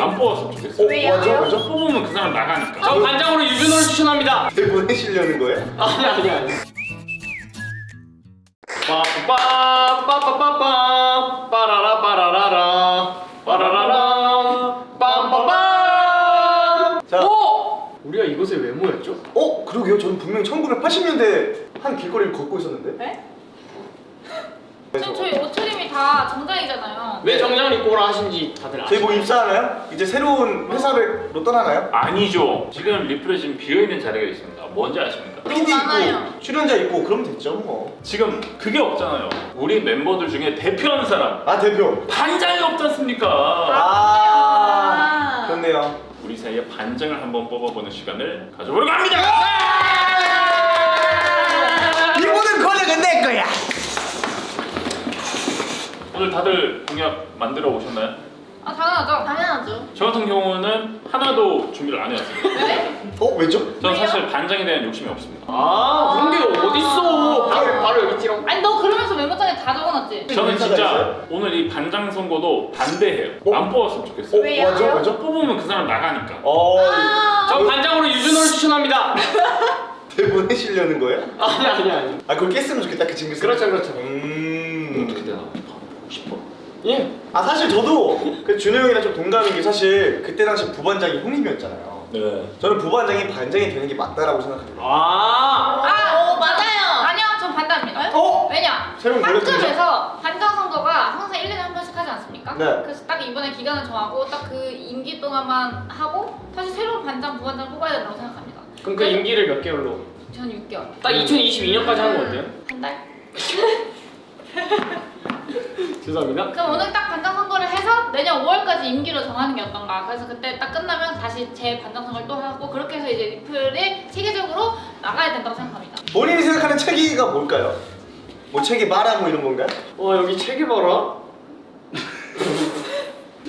안 뽑았으면 좋겠어요. 왜요? 맞아 맞아 뽑으면 그 사람 나가니까. 저 반장으로 유준호를 추천합니다. 내 보내시려는 거예요? 아니 아니 아니. 빠빠빠빠빠빠 빠라라 빠라라라 빠라라라 빰빠빰. 자. 오! 우리가 이곳에 왜 모였죠? 어? 그러게요 저는 분명히 1980년대 한 길거리를 걷고 있었는데 네? 지금 저희 옷차림이 다 정장이잖아요. 왜 정장을 입고 오라 하신지 다들 저희 아시죠? 뭐 입사하나요? 이제 새로운 회사로 떠나나요? 아니죠. 지금 리플에 지금 비어있는 자리가 있습니다. 뭔지 아십니까? PD 많아요. 있고 출연자 있고 그러면 됐죠 뭐. 지금 그게 없잖아요. 우리 멤버들 중에 대표하는 사람 아 대표. 반장이 없지 않습니까? 아, 그렇네요. 우리 사이에 반장을 한번 뽑아보는 시간을 가져보려고 합니다. 이 모든 권력은 내 거야. 오늘 다들 공약 만들어 오셨나요? 아 당연하죠. 당연하죠. 저 같은 경우는 하나도 준비를 안 해왔습니다. 왜? 어 왜죠? 저는 왜요? 사실 반장에 대한 욕심이 없습니다. 아 그런 게 어딨어? 바로 바로 여기 찌렁. 아니 너 그러면서 메모장에 다 적어놨지? 저는 진짜 있어요? 오늘 이 반장 선거도 반대해요. 어? 안 뽑았으면 좋겠어요. 어 왜요? 맞아 맞아. 뽑으면 그 사람 나가니까. 어 아, 저 반장으로 유준호를 추천합니다. 내보내시려는 거예요? 아니 아니 아니. 아 그걸 깼으면 좋겠다 그 징크스. 그렇죠 그렇죠. 음. 싶어. 예. 아 사실 저도 그 준호 형이랑 좀 동감인 게 사실 그때 당시 부반장이 형님이었잖아요. 네. 저는 부반장이 반장이 되는 게 맞다라고 생각합니다. 아. 아, 어, 맞아요. 아니요, 전 반대합니다. 어? 왜냐? 학급에서 반장 선거가 항상 1년에 한 번씩 하지 않습니까? 네. 그래서 딱 이번에 기간을 정하고 딱 그 임기 동안만 하고 다시 새로운 반장, 부반장 뽑아야 된다고 생각합니다. 그럼 그 임기를 몇 개월로? 전 6개월. 딱 2022년까지 하는 거 어때요? 한 달? 죄송합니다. 그럼 오늘 딱 반장 선거를 해서 내년 5월까지 임기로 정하는 게 어떤가? 그래서 그때 딱 끝나면 다시 제 반장 선거를 또 하고 그렇게 해서 이제 리플이 체계적으로 나가야 된다고 생각합니다. 본인이 생각하는 체계가 뭘까요? 뭐 체계 마라 뭐 이런 건가요? 와 여기 책이 봐라.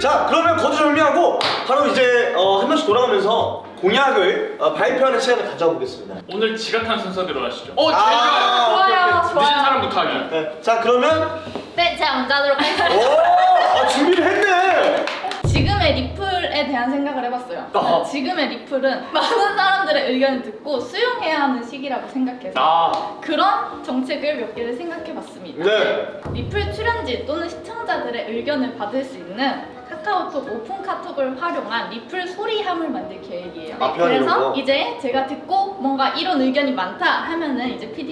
자 그러면 거두절미하고 바로 이제 어, 한 번씩 돌아가면서 공약을 어, 발표하는 시간을 가져보겠습니다. 오늘 지각한 순서대로 하시죠. 어 제일 아, 좋아요. 좋아요, 오케이, 늦은 좋아요. 사람부터 하기. 네, 자 그러면 네, 제가 먼저 하도록 하겠습니다. 오 아, 준비를 했네. 지금의 리플에 대한 생각을 해봤어요. 아. 지금의 리플은 많은 사람들의 의견을 듣고 수용해야 하는 시기라고 생각해서 아. 그런 정책을 몇 개를 생각해봤습니다. 네. 리플 출연진 또는 시청자들의 의견을 받을 수 있는 카카오톡 오픈 카톡을 활용한 리플 소리함을 만들 계획이에요. 아, 그래서 거? 이제 제가 듣고 뭔가 이런 의견이 많다 하면은 이제 PD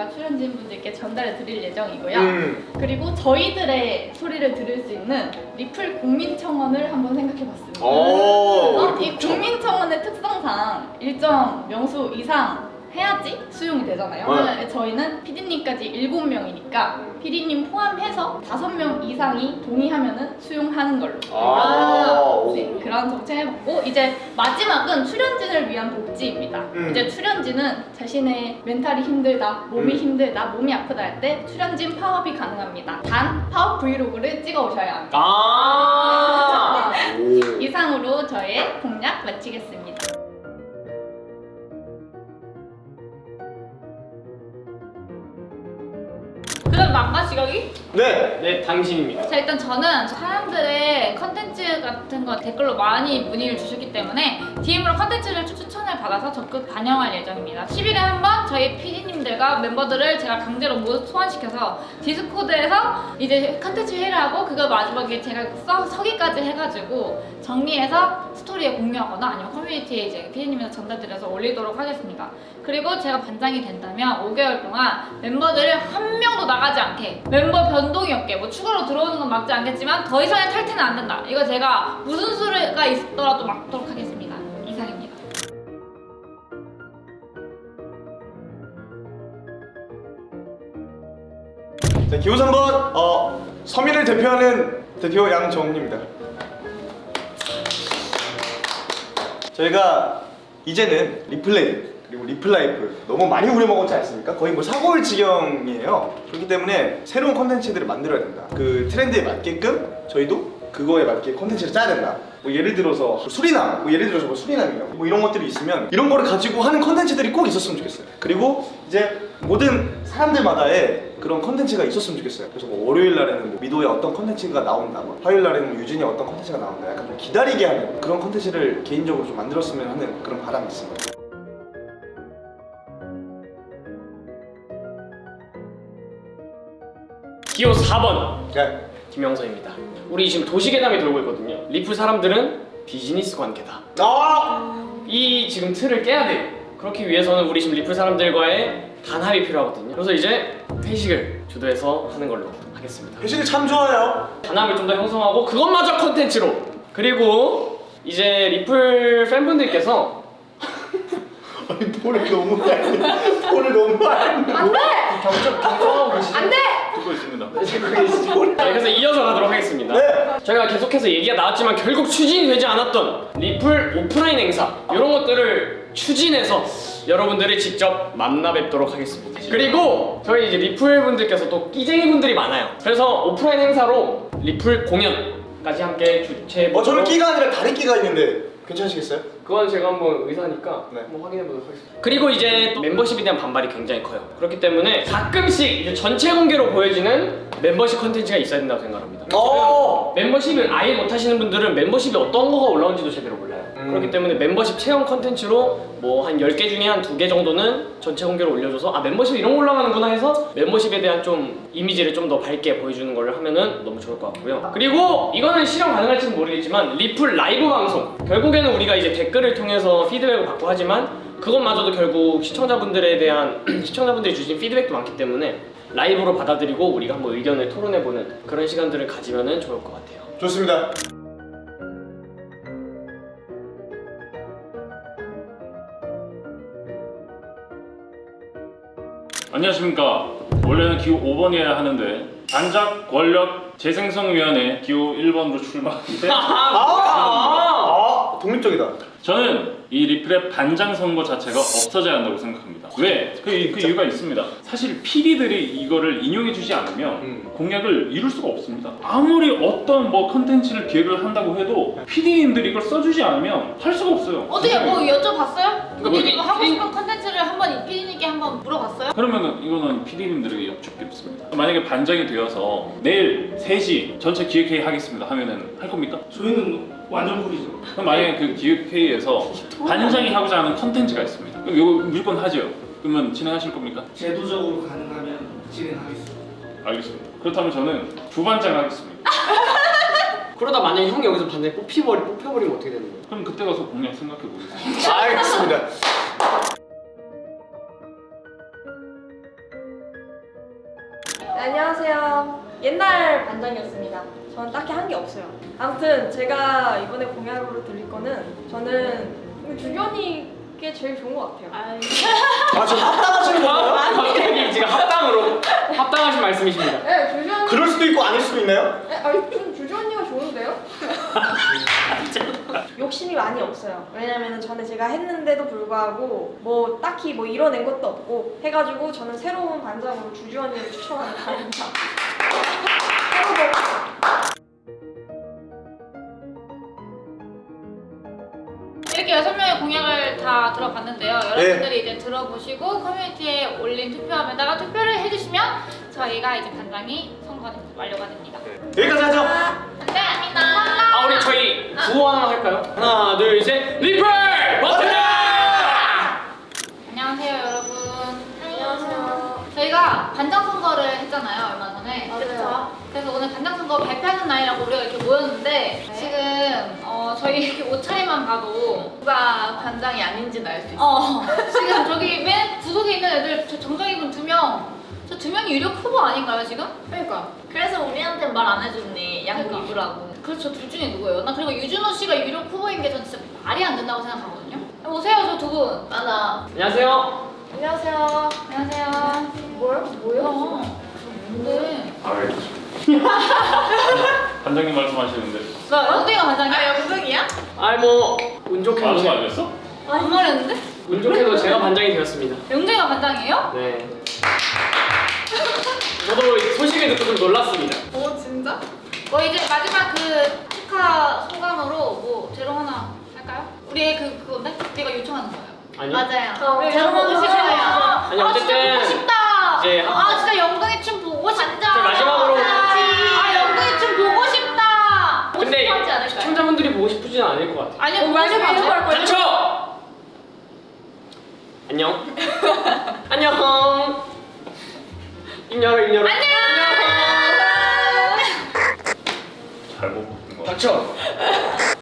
님들과 출연진 분들께 전달해 드릴 예정이고요. 음. 그리고 저희들의 소리를 들을 수 있는 리플 국민청원을 한번 생각해 봤습니다. 오. 그래서 이 국민청원의 특성상 일정 명수 이상 해야지 수용이 되잖아요. 네. 저희는 PD님까지 7명이니까 PD님 포함해서 5명 이상이 동의하면 은 수용하는 걸로. 아. 네, 그런 정책 해봤고 이제 마지막은 출연진을 위한 복지입니다. 음. 이제 출연진은 자신의 멘탈이 힘들다, 몸이 음. 힘들다, 몸이 아프다 할 때 출연진 파업이 가능합니다. 단 파업 브이로그를 찍어 오셔야 합니다. 아. 오. 이상으로 저의 공약 마치겠습니다. 망가 시각이? 네. 네 당신입니다. 자 일단 저는 사람들의 컨텐츠 같은 거 댓글로 많이 문의를 주셨기 때문에 DM으로 컨텐츠를 추- 추천을 받아서 적극 반영할 예정입니다 10일에 한 번 저희 PD님들과 멤버들을 제가 강제로 모두 소환시켜서 디스코드에서 이제 컨텐츠 회의를 하고 그걸 마지막에 제가 써, 서기까지 해가지고 정리해서 스토리에 공유하거나 아니면 커뮤니티에 이제 PD님에서 전달드려서 올리도록 하겠습니다 그리고 제가 반장이 된다면 5개월 동안 멤버들을 한 명도 나가지 않게. 멤버 변동이 없게. 뭐 추가로 들어오는 건 막지 않겠지만 더 이상의 탈퇴는 안 된다. 이거 제가 무슨 수가 있더라도 막도록 하겠습니다. 이상입니다. 자 기호 3번. 어, 서민을 대표하는 대표 양정입니다. 저희가 이제는 리플레이 그리고 리플라이프 너무 많이 우려먹었지 않습니까? 거의 뭐 사골일 지경이에요. 그렇기 때문에 새로운 컨텐츠들을 만들어야 된다. 그 트렌드에 맞게끔 저희도 그거에 맞게 컨텐츠를 짜야 된다. 뭐 예를 들어서 수리남, 뭐 예를 들어서 뭐 수리남이요. 뭐 이런 것들이 있으면 이런 거를 가지고 하는 컨텐츠들이 꼭 있었으면 좋겠어요. 그리고 이제 모든 사람들마다의 그런 컨텐츠가 있었으면 좋겠어요. 그래서 뭐 월요일 날에는 뭐 미도의 어떤 컨텐츠가 나온다, 뭐 화요일 날에는 뭐 유진이 어떤 컨텐츠가 나온다, 약간 좀 기다리게 하는 그런 컨텐츠를 개인적으로 좀 만들었으면 하는 그런 바람이 있습니다. 기호 4번 네. 김영서입니다. 우리 지금 도시괴담이 돌고 있거든요. 리플 사람들은 비즈니스 관계다. 아! 이 지금 틀을 깨야 돼요. 그렇기 위해서는 우리 지금 리플 사람들과의 단합이 필요하거든요. 그래서 이제 회식을 주도해서 하는 걸로 하겠습니다. 회식이 참 좋아요. 단합을 좀 더 형성하고 그것마저 컨텐츠로 그리고 이제 리플 팬분들께서 아니 돈을 너무 많이, 돈을 너무 많이. 안돼 경청, 경청하고 계시죠? 안돼 듣고 있습니다. 네, 그래서 이어서 가도록 하겠습니다. 네. 저희가 계속해서 얘기가 나왔지만 결국 추진이 되지 않았던 리플 오프라인 행사 이런 것들을 추진해서 여러분들을 직접 만나 뵙도록 하겠습니다. 그리고 저희 이제 리플 분들께서 또 끼쟁이 분들이 많아요. 그래서 오프라인 행사로 리플 공연까지 함께 주최해 어 저는 끼가 아니라 다른 끼가 있는데 괜찮으시겠어요? 그건 제가 한번 의사니까 네. 한번 확인해 보도록 하겠습니다. 그리고 이제 또 멤버십에 대한 반발이 굉장히 커요. 그렇기 때문에 가끔씩 이제 전체 공개로 보여지는 멤버십 컨텐츠가 있어야 된다고 생각합니다. 어. 멤버십을 아예 못 하시는 분들은 멤버십이 어떤 거가 올라온지도 제대로 몰라요. 음. 그렇기 때문에 멤버십 체험 컨텐츠로 뭐 한 10개 중에 한 2개 정도는 전체 공개로 올려줘서 아 멤버십 이런 거 올라가는구나 해서 멤버십에 대한 좀 이미지를 좀 더 밝게 보여주는 걸 하면은 너무 좋을 것 같고요. 그리고 이거는 실현 가능할지는 모르겠지만 리플 라이브 방송 결국에는 우리가 이제 댓글을 통해서 피드백을 받고 하지만 그것마저도 결국 시청자분들에 대한 시청자분들이 주신 피드백도 많기 때문에 라이브로 받아들이고 우리가 한번 의견을 토론해보는 그런 시간들을 가지면은 좋을 것 같아요. 좋습니다. 안녕하십니까. 원래는 기호 5번이어야 하는데 반작 권력 재생성위원회 기호 1번으로 출마하는데 아, 독립적이다. 저는 이 리플의 반장 선거 자체가 없어져야 한다고 생각합니다. 왜? 그, 그 이유가 있습니다. 사실 PD들이 이거를 인용해주지 않으면 음. 공약을 이룰 수가 없습니다. 아무리 어떤 뭐 컨텐츠를 기획을 한다고 해도 PD님들이 이걸 써주지 않으면 할 수가 없어요. 어떻게 뭐 여쭤봤어요? 뭐, 피디님 뭐, 하고 피디- 싶은 컨텐츠를 한번 피디님께 한번 물어봤어요? 그러면은 이거는 PD님들에게 여쭙겠습니다. 만약에 반장이 되어서 내일 3시 전체 기획회의 하겠습니다 하면은 할 겁니까? 저희는 완전 무리죠. 그럼 만약에 그 기획회의에서 반장이 하고자 하는 컨텐츠가 있습니다. 그럼 이거 무조건 하죠. 그러면 진행하실 겁니까? 제도적으로 가능하면 진행하겠습니다. 알겠습니다. 그렇다면 저는 부반장 하겠습니다. 그러다 만약에 형이 여기서 반대 뽑히버리, 뽑혀버리면 어떻게 되는 거예요? 그럼 그때 가서 공약 생각해 보겠습니다. 알겠습니다. 네, 안녕하세요. 옛날 반장이었습니다. 저는 딱히 한 게 없어요. 아무튼 제가 이번에 공약으로 드릴 거는 저는 주견이게 제일 좋은 것 같아요. 아, 지금 합당하시는 건가요? 갑자기 지금 합당으로 합당하신 말씀이십니다. 네, 주견이. 그럴 수도 있고 아닐 수도 있나요? 네, 아니, 좀 주견이가 좋은데요? 욕심이 많이 없어요. 왜냐면 저는 제가 했는데도 불구하고 뭐 딱히 뭐 이뤄낸 것도 없고 해가지고 저는 새로운 반장으로 주주 언니를 추천하는 바입니다. 이렇게 여섯 명의 공약을 다 들어봤는데요. 여러분들이 이제 들어보시고 커뮤니티에 올린 투표함에다가 투표를 해주시면 저희가 이제 반장이 선거가 완료가 됩니다. 여기까지 하죠. 감사합니다. 아 우리 저희 구호 하나 할까요? 하나 둘 셋 리플 버튼! 안녕하세요 여러분. 안녕하세요. 저희가 반장 선거를 했잖아요 얼마 전에. 맞아요. 그래서 오늘 반장 선거 발표하는 날이라고 우리가 이렇게 모였는데 저희 이렇게 옷차림만 봐도 누가 반장이 아닌지는 알수 있어. 어 지금 저기 맨 구석에 있는 애들 저 정정이분 두 명. 저 두 명이 유력 후보 아닌가요 지금? 그러니까. 그래서 우리한테 말 안 해줬니. 양복 그러니까. 입으라고. 그렇죠 둘 중에 누구예요? 나 그리고 유준호 씨가 유력 후보인 게 전 진짜 말이 안 된다고 생각하거든요. 오세요 저 두 분. 맞아. 안녕하세요. 안녕하세요. 안녕하세요. 뭐요? 뭐요? 어, 뭔데? 아, 알겠습니다. 반장님 말씀하시는데 나 영등이가 반장이야? 아 영등이야? 아이 뭐운 좋게도 말씀 제, 안 했어? 안 말했는데? 운 좋게도 제가 반장이 되었습니다. 영등이가 반장이에요? 네. 저도 소식을 듣고 좀 놀랐습니다. 오 진짜? 뭐 이제 마지막 그 축하 소감으로 뭐 제로 하나 할까요? 우리의 그 그건데 우리가 요청하는 거예요. 아니요. 맞아요. 어, 우리 제로 보고 보고 싶어요. 아니, 아, 어쨌든 진짜 보고 싶다. 이제 아 진짜 영등이 춤